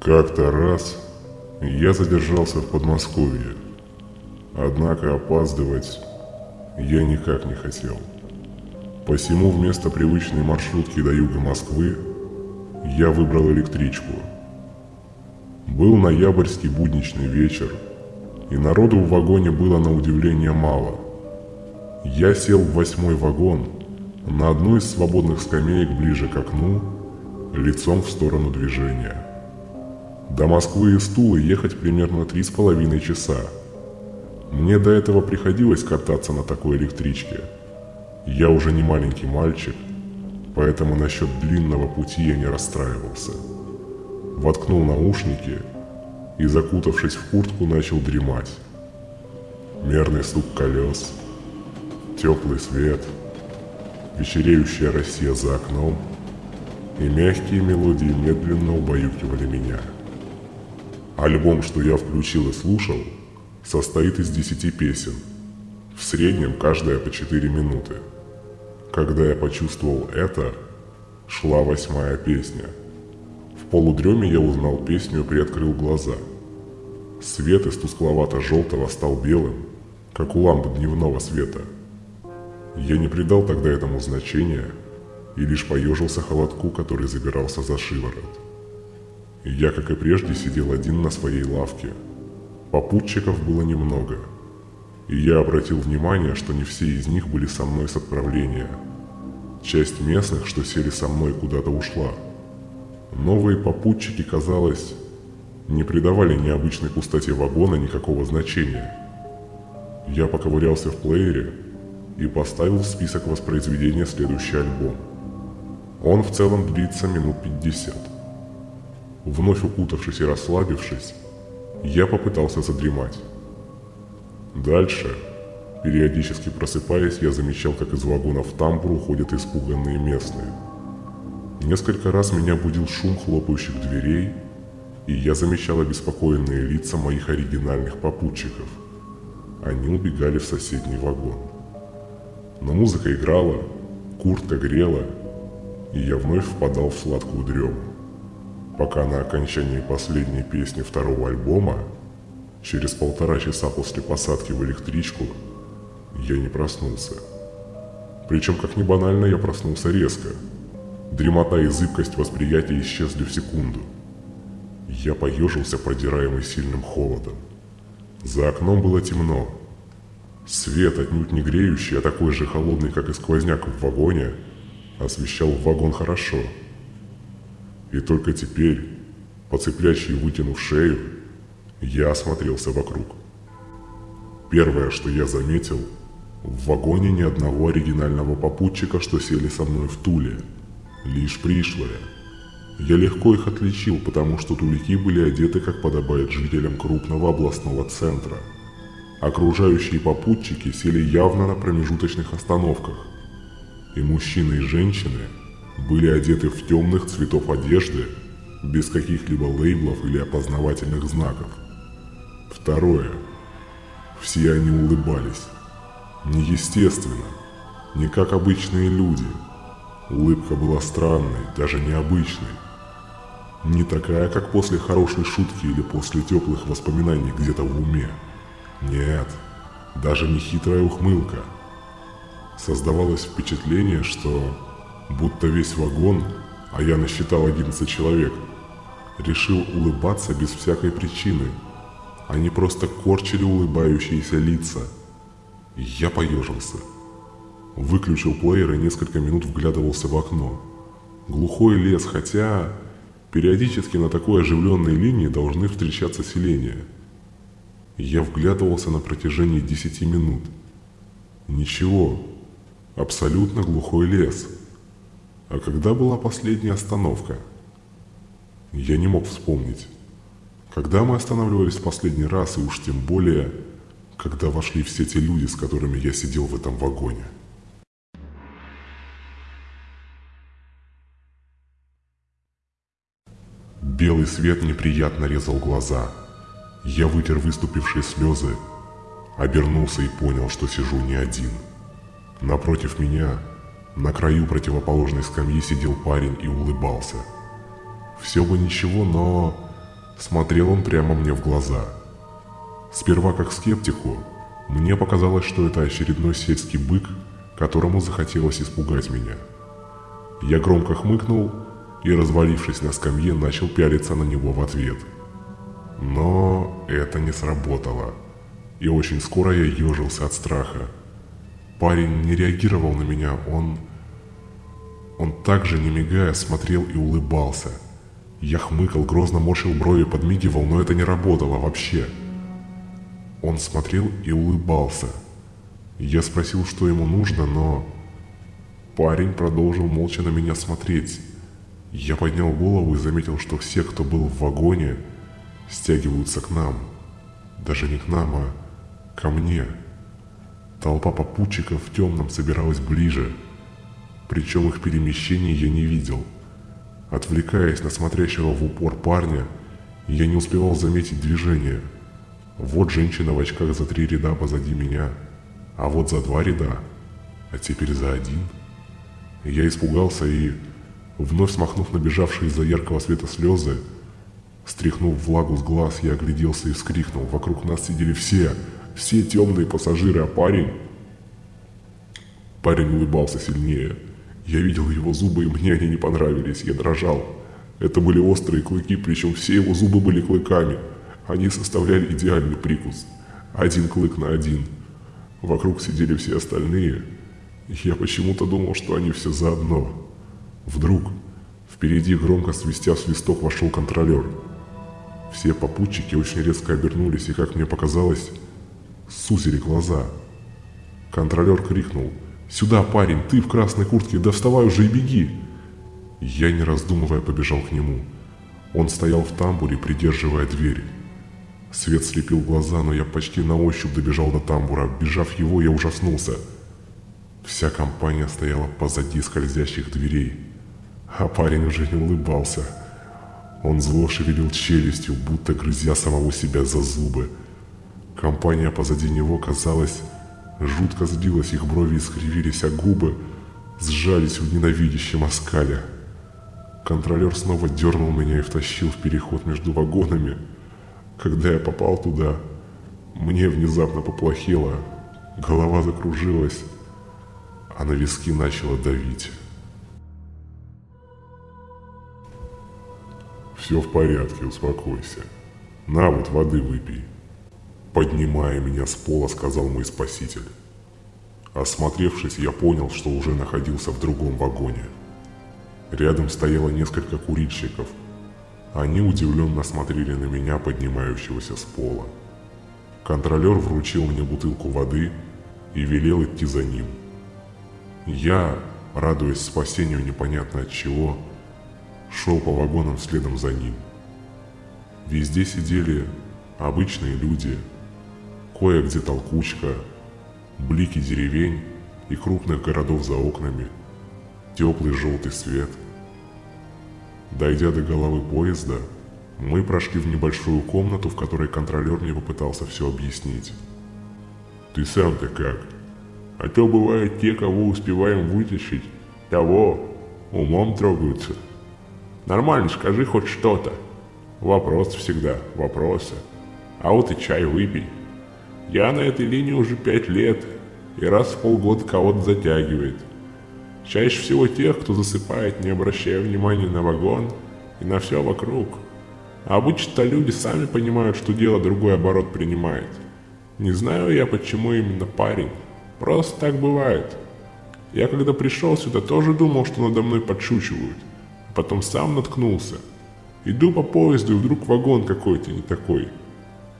Как-то раз я задержался в Подмосковье. Однако опаздывать я никак не хотел. Посему вместо привычной маршрутки до юга Москвы я выбрал электричку. Был ноябрьский будничный вечер, и народу в вагоне было на удивление мало. Я сел в восьмой вагон на одну из свободных скамеек ближе к окну, лицом в сторону движения. До Москвы из Тулы ехать примерно три с половиной часа. Мне до этого приходилось кататься на такой электричке. Я уже не маленький мальчик, поэтому насчет длинного пути я не расстраивался. Воткнул наушники и, закутавшись в куртку, начал дремать. Мерный стук колес, теплый свет, вечереющая Россия за окном и мягкие мелодии медленно убаюкивали меня. Альбом, что я включил и слушал, состоит из десяти песен. В среднем каждая по четыре минуты. Когда я почувствовал это, шла восьмая песня. В полудреме я узнал песню и приоткрыл глаза. Свет из тускловато-желтого стал белым, как у лампы дневного света. Я не придал тогда этому значения и лишь поежился холодку, который забирался за шиворот. Я, как и прежде, сидел один на своей лавке. Попутчиков было немного. И я обратил внимание, что не все из них были со мной с отправления. Часть местных, что сели со мной, куда-то ушла. Новые попутчики, казалось, не придавали необычной пустоте вагона никакого значения. Я поковырялся в плеере и поставил в список воспроизведения следующий альбом. Он в целом длится минут 50. Вновь укутавшись и расслабившись, я попытался задремать. Дальше, периодически просыпаясь, я замечал, как из вагона в тамбур уходят испуганные местные. Несколько раз меня будил шум хлопающих дверей, и я замечал обеспокоенные лица моих оригинальных попутчиков. Они убегали в соседний вагон. Но музыка играла, куртка грела, и я вновь впадал в сладкую дрему пока на окончании последней песни второго альбома, через полтора часа после посадки в электричку, я не проснулся. Причем, как ни банально, я проснулся резко. Дремота и зыбкость восприятия исчезли в секунду. Я поежился, продираемый сильным холодом. За окном было темно. Свет, отнюдь не греющий, а такой же холодный, как и сквозняк в вагоне, освещал вагон хорошо – и только теперь, поцеплячий вытянув шею, я осмотрелся вокруг. Первое, что я заметил, в вагоне ни одного оригинального попутчика, что сели со мной в Туле. Лишь пришлые. Я легко их отличил, потому что тулики были одеты, как подобает жителям крупного областного центра. Окружающие попутчики сели явно на промежуточных остановках. И мужчины и женщины – были одеты в темных цветов одежды, без каких-либо лейблов или опознавательных знаков. Второе. Все они улыбались. Неестественно, не как обычные люди. Улыбка была странной, даже необычной. Не такая, как после хорошей шутки или после теплых воспоминаний где-то в уме. Нет, даже не хитрая ухмылка. Создавалось впечатление, что будто весь вагон, а я насчитал 11 человек, решил улыбаться без всякой причины. Они просто корчили улыбающиеся лица. Я поежился. Выключил плеер и несколько минут вглядывался в окно. Глухой лес, хотя периодически на такой оживленной линии должны встречаться селения. Я вглядывался на протяжении 10 минут. Ничего. Абсолютно глухой лес. А когда была последняя остановка? Я не мог вспомнить. Когда мы останавливались в последний раз, и уж тем более, когда вошли все те люди, с которыми я сидел в этом вагоне. Белый свет неприятно резал глаза. Я вытер выступившие слезы, обернулся и понял, что сижу не один. Напротив меня на краю противоположной скамьи сидел парень и улыбался. Все бы ничего, но Смотрел он прямо мне в глаза. Сперва как скептику, мне показалось, что это очередной сельский бык, которому захотелось испугать меня. Я громко хмыкнул и, развалившись на скамье, начал пялиться на него в ответ. Но это не сработало, и очень скоро я ежился от страха. Парень не реагировал на меня, он... Он также, не мигая, смотрел и улыбался. Я хмыкал, грозно морщил брови, подмигивал, но это не работало вообще. Он смотрел и улыбался. Я спросил, что ему нужно, но... Парень продолжил молча на меня смотреть. Я поднял голову и заметил, что все, кто был в вагоне, стягиваются к нам. Даже не к нам, а ко мне. Толпа попутчиков в темном собиралась ближе. Причем их перемещений я не видел. Отвлекаясь на смотрящего в упор парня, я не успевал заметить движение. Вот женщина в очках за три ряда позади меня, а вот за два ряда, а теперь за один – я испугался и, вновь смахнув набежавшие из-за яркого света слезы, стряхнув влагу с глаз, я огляделся и вскрикнул. Вокруг нас сидели все, все темные пассажиры, а парень... Парень улыбался сильнее. Я видел его зубы, и мне они не понравились. Я дрожал. Это были острые клыки, причем все его зубы были клыками. Они составляли идеальный прикус. Один клык на один. Вокруг сидели все остальные, я почему-то думал, что они все заодно. Вдруг впереди громко свистя свисток вошел контролер. Все попутчики очень резко обернулись и, как мне показалось, сузили глаза. Контролер крикнул «Сюда, парень, ты в красной куртке, да вставай уже и беги!» Я, не раздумывая, побежал к нему. Он стоял в тамбуре, придерживая дверь. Свет слепил глаза, но я почти на ощупь добежал до тамбура. Бежав его, я ужаснулся – Вся компания стояла позади скользящих дверей, а парень уже не улыбался. Он зло шевелил челюстью, будто грызя самого себя за зубы. Компания позади него, казалось, жутко сбилась, их брови искривились, а губы сжались в ненавидящем оскале. Контролер снова дернул меня и втащил в переход между вагонами. Когда я попал туда, мне внезапно поплохело, голова закружилась, а на виски начало давить. «Все в порядке, успокойся. На вот воды выпей». Поднимая меня с пола, сказал мой спаситель. Осмотревшись, я понял, что уже находился в другом вагоне. Рядом стояло несколько курильщиков. Они удивленно смотрели на меня, поднимающегося с пола. Контролер вручил мне бутылку воды и велел идти за ним. Я, радуясь спасению непонятно от чего, шел по вагонам следом за ним. Везде сидели обычные люди, кое-где толкучка, блики деревень и крупных городов за окнами, теплый желтый свет. Дойдя до головы поезда, мы прошли в небольшую комнату, в которой контролер мне попытался все объяснить. «Ты сам-то как?» А то бывают те, кого успеваем вытащить, того умом трогаются. Нормально скажи хоть что-то. Вопрос всегда, вопросы. А вот и чай выпей. Я на этой линии уже пять лет, и раз в полгода кого-то затягивает. Чаще всего тех, кто засыпает, не обращая внимания на вагон и на все вокруг. А обычно люди сами понимают, что дело другой оборот принимает. Не знаю я, почему именно парень. Просто так бывает. Я когда пришел сюда, тоже думал, что надо мной подшучивают. А потом сам наткнулся. Иду по поезду, и вдруг вагон какой-то не такой.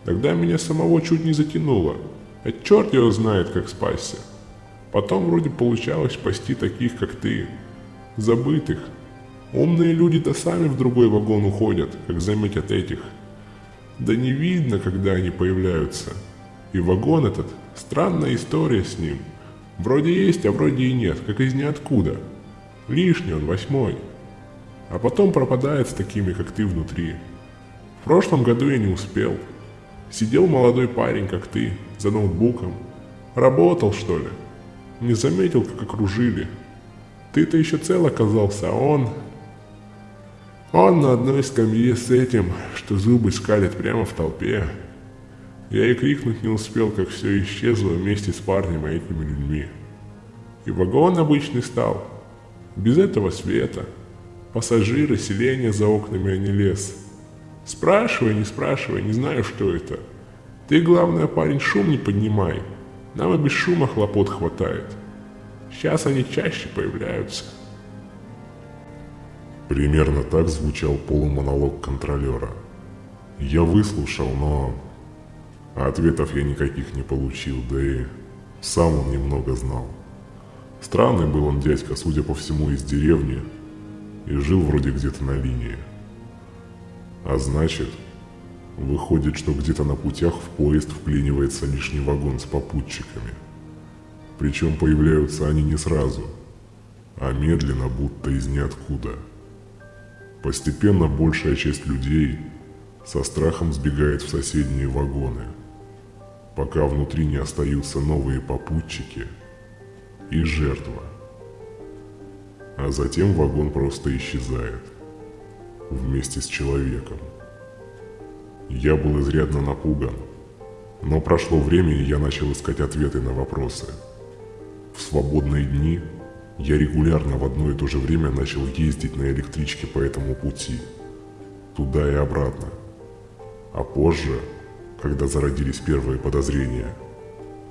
Тогда меня самого чуть не затянуло. А черт его знает, как спасся. Потом вроде получалось спасти таких, как ты. Забытых. Умные люди-то сами в другой вагон уходят, как заметят этих. Да не видно, когда они появляются. И вагон этот Странная история с ним. Вроде есть, а вроде и нет, как из ниоткуда. Лишний он, восьмой. А потом пропадает с такими, как ты внутри. В прошлом году я не успел. Сидел молодой парень, как ты, за ноутбуком. Работал, что ли? Не заметил, как окружили. Ты-то еще цел оказался, а он... Он на одной скамье с этим, что зубы скалит прямо в толпе. Я и крикнуть не успел, как все исчезло вместе с парнем и этими людьми. И вагон обычный стал, без этого света. Пассажиры, селение за окнами, а не лес. Спрашивай, не спрашивай, не знаю, что это. Ты, главное, парень, шум не поднимай. Нам и без шума хлопот хватает. Сейчас они чаще появляются. Примерно так звучал полумонолог контролера. Я выслушал, но ответов я никаких не получил, да и сам он немного знал. Странный был он дядька, судя по всему, из деревни, и жил вроде где-то на линии. А значит, выходит, что где-то на путях в поезд вклинивается лишний вагон с попутчиками. Причем появляются они не сразу, а медленно, будто из ниоткуда – Постепенно большая часть людей со страхом сбегает в соседние вагоны, пока внутри не остаются новые попутчики и жертва. А затем вагон просто исчезает вместе с человеком. Я был изрядно напуган, но прошло время, и я начал искать ответы на вопросы. В свободные дни – я регулярно в одно и то же время начал ездить на электричке по этому пути, туда и обратно. А позже, когда зародились первые подозрения,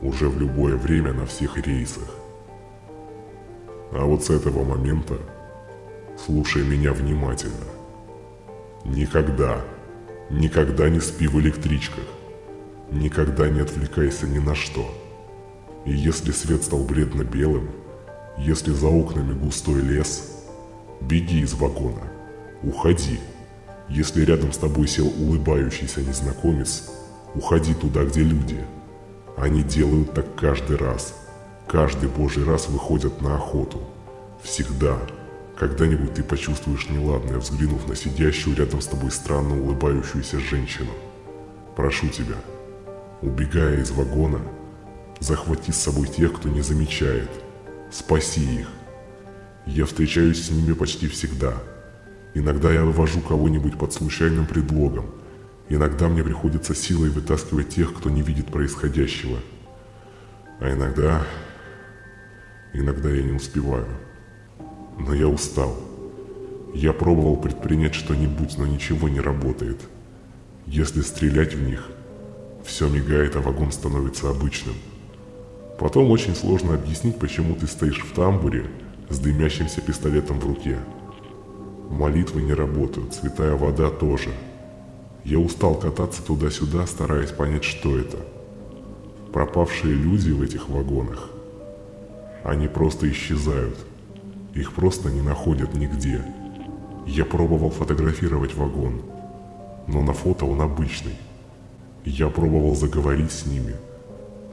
уже в любое время на всех рейсах. А вот с этого момента слушай меня внимательно. Никогда, никогда не спи в электричках. Никогда не отвлекайся ни на что. И если свет стал бледно-белым, если за окнами густой лес, беги из вагона, уходи. Если рядом с тобой сел улыбающийся незнакомец, уходи туда, где люди. Они делают так каждый раз. Каждый божий раз выходят на охоту. Всегда. Когда-нибудь ты почувствуешь неладное, взглянув на сидящую рядом с тобой странно улыбающуюся женщину. Прошу тебя, убегая из вагона, захвати с собой тех, кто не замечает – Спаси их. Я встречаюсь с ними почти всегда. Иногда я вывожу кого-нибудь под случайным предлогом. Иногда мне приходится силой вытаскивать тех, кто не видит происходящего. А иногда... Иногда я не успеваю. Но я устал. Я пробовал предпринять что-нибудь, но ничего не работает. Если стрелять в них, все мигает, а вагон становится обычным. Потом очень сложно объяснить, почему ты стоишь в тамбуре с дымящимся пистолетом в руке. Молитвы не работают, святая вода тоже. Я устал кататься туда-сюда, стараясь понять, что это. Пропавшие люди в этих вагонах. Они просто исчезают. Их просто не находят нигде. Я пробовал фотографировать вагон, но на фото он обычный. Я пробовал заговорить с ними –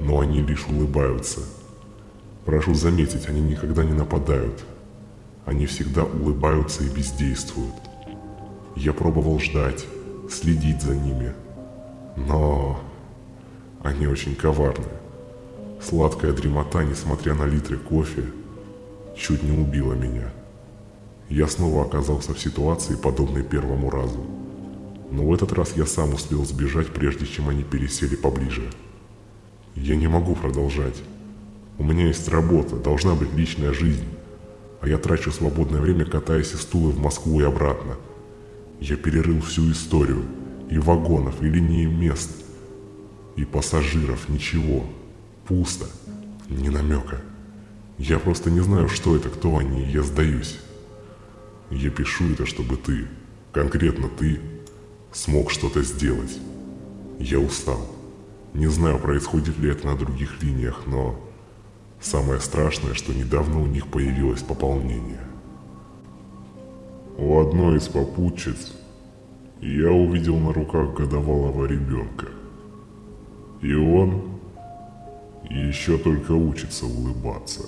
но они лишь улыбаются. Прошу заметить, они никогда не нападают. Они всегда улыбаются и бездействуют. Я пробовал ждать, следить за ними, но они очень коварны. Сладкая дремота, несмотря на литры кофе, чуть не убила меня. Я снова оказался в ситуации, подобной первому разу. Но в этот раз я сам успел сбежать, прежде чем они пересели поближе. Я не могу продолжать. У меня есть работа, должна быть личная жизнь. А я трачу свободное время, катаясь из Тулы в Москву и обратно. Я перерыл всю историю. И вагонов, и линии мест. И пассажиров, ничего. Пусто. Ни намека. Я просто не знаю, что это, кто они, и я сдаюсь. Я пишу это, чтобы ты, конкретно ты, смог что-то сделать. Я устал. Не знаю, происходит ли это на других линиях, но самое страшное, что недавно у них появилось пополнение. У одной из попутчиц я увидел на руках годовалого ребенка. И он еще только учится улыбаться.